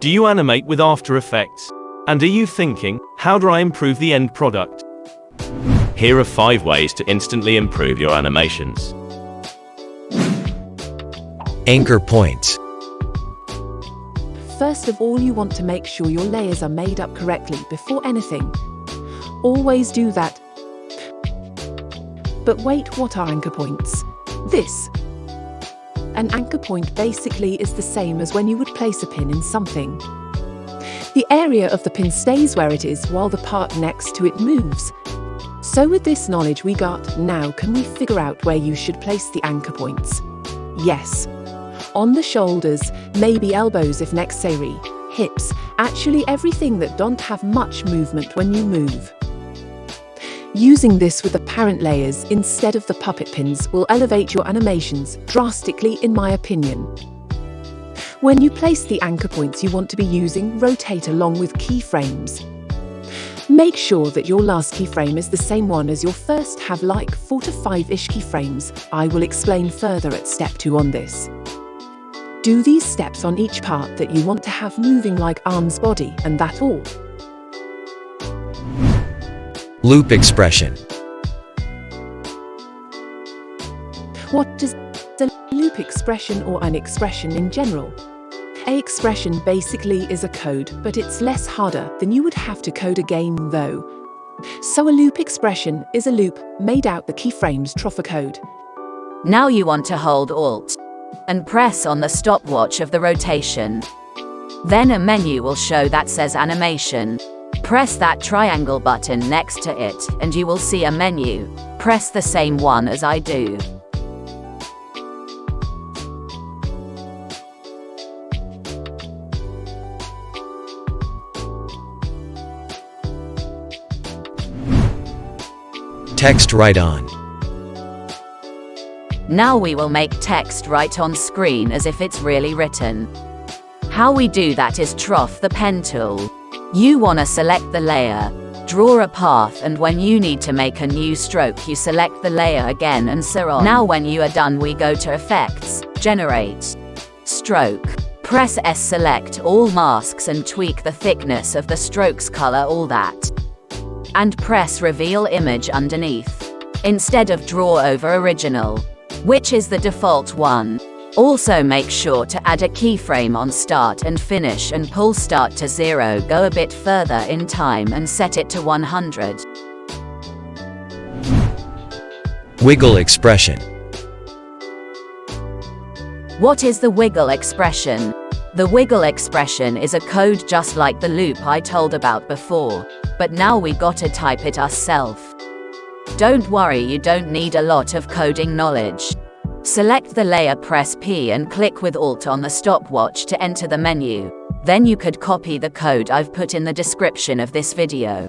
Do you animate with After Effects? And are you thinking, how do I improve the end product? Here are 5 ways to instantly improve your animations. Anchor points. First of all, you want to make sure your layers are made up correctly before anything. Always do that. But wait, what are anchor points? This. An anchor point basically is the same as when you would place a pin in something. The area of the pin stays where it is while the part next to it moves. So with this knowledge we got, now can we figure out where you should place the anchor points? Yes, on the shoulders, maybe elbows if necessary, hips, actually everything that don't have much movement when you move. Using this with apparent layers instead of the puppet pins will elevate your animations drastically in my opinion. When you place the anchor points you want to be using, rotate along with keyframes. Make sure that your last keyframe is the same one as your first have like 4 to 5-ish keyframes. I will explain further at step 2 on this. Do these steps on each part that you want to have moving like arms body and that all. Loop expression. What does a loop expression or an expression in general? A expression basically is a code, but it's less harder than you would have to code a game though. So a loop expression is a loop made out the keyframes a code. Now you want to hold Alt and press on the stopwatch of the rotation. Then a menu will show that says animation. Press that triangle button next to it and you will see a menu. Press the same one as I do. Text write on. Now we will make text write on screen as if it's really written. How we do that is trough the pen tool. You wanna select the layer, draw a path and when you need to make a new stroke you select the layer again and so on. Now when you are done we go to Effects, Generate, Stroke. Press S select all masks and tweak the thickness of the strokes color all that. And press Reveal Image underneath. Instead of Draw over Original which is the default one. Also make sure to add a keyframe on start and finish and pull start to 0 go a bit further in time and set it to 100. Wiggle expression. What is the wiggle expression? The wiggle expression is a code just like the loop I told about before, but now we gotta type it ourselves. Don't worry you don't need a lot of coding knowledge. Select the layer press P and click with Alt on the stopwatch to enter the menu. Then you could copy the code I've put in the description of this video.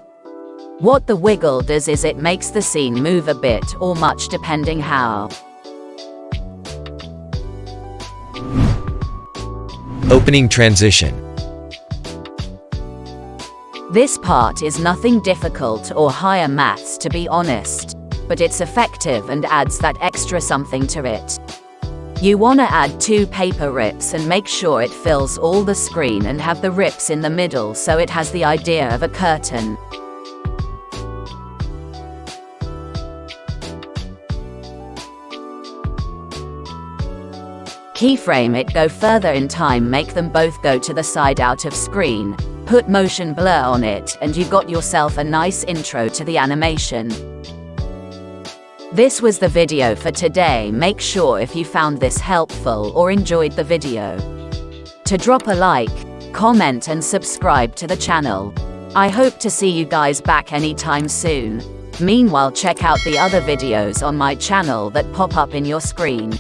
What the wiggle does is it makes the scene move a bit or much depending how. Opening transition. This part is nothing difficult or higher maths to be honest, but it's effective and adds that extra something to it. You wanna add two paper rips and make sure it fills all the screen and have the rips in the middle so it has the idea of a curtain. Keyframe it go further in time make them both go to the side out of screen, Put motion blur on it and you got yourself a nice intro to the animation. This was the video for today make sure if you found this helpful or enjoyed the video to drop a like, comment and subscribe to the channel. I hope to see you guys back anytime soon. Meanwhile check out the other videos on my channel that pop up in your screen.